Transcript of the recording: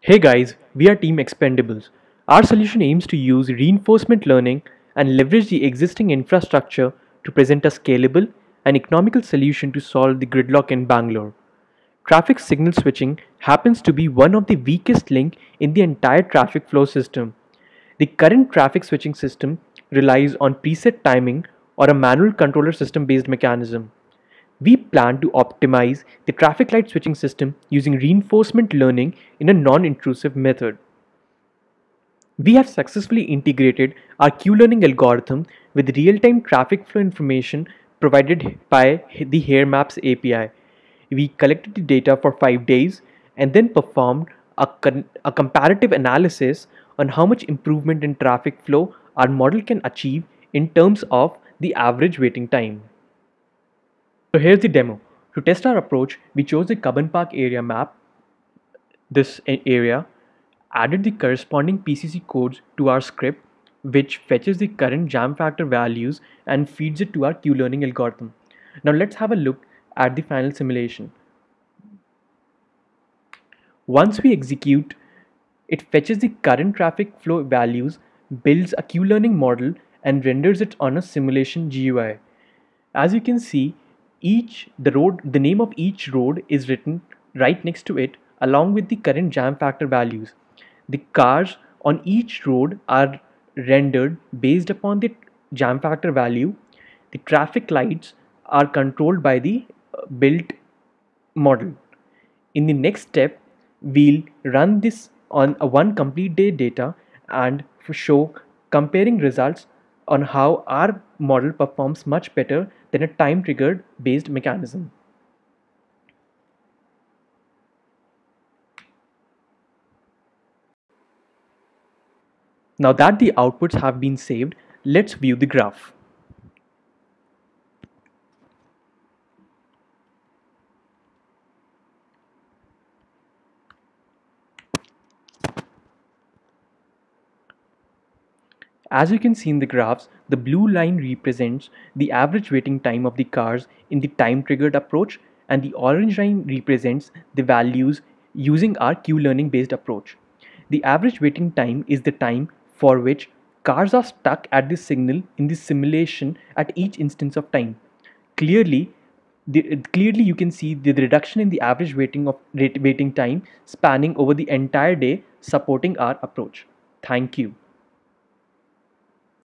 Hey guys, we are Team Expendables. Our solution aims to use reinforcement learning and leverage the existing infrastructure to present a scalable and economical solution to solve the gridlock in Bangalore. Traffic signal switching happens to be one of the weakest link in the entire traffic flow system. The current traffic switching system relies on preset timing or a manual controller system based mechanism. We plan to optimize the traffic light switching system using reinforcement learning in a non-intrusive method. We have successfully integrated our Q-learning algorithm with real-time traffic flow information provided by the HERE Maps API. We collected the data for five days and then performed a, a comparative analysis on how much improvement in traffic flow our model can achieve in terms of the average waiting time. So here's the demo. To test our approach, we chose the Cubbon Park area map, this area, added the corresponding PCC codes to our script, which fetches the current jam factor values and feeds it to our Q-learning algorithm. Now let's have a look at the final simulation. Once we execute, it fetches the current traffic flow values, builds a Q-learning model and renders it on a simulation GUI. As you can see, each the road the name of each road is written right next to it along with the current jam factor values. The cars on each road are rendered based upon the jam factor value. The traffic lights are controlled by the uh, built model. In the next step we'll run this on a one complete day data and show comparing results on how our model performs much better than a time triggered based mechanism. Now that the outputs have been saved, let's view the graph. As you can see in the graphs, the blue line represents the average waiting time of the cars in the time triggered approach and the orange line represents the values using our Q-learning based approach. The average waiting time is the time for which cars are stuck at the signal in the simulation at each instance of time. Clearly, the, clearly you can see the reduction in the average waiting of waiting time spanning over the entire day supporting our approach. Thank you.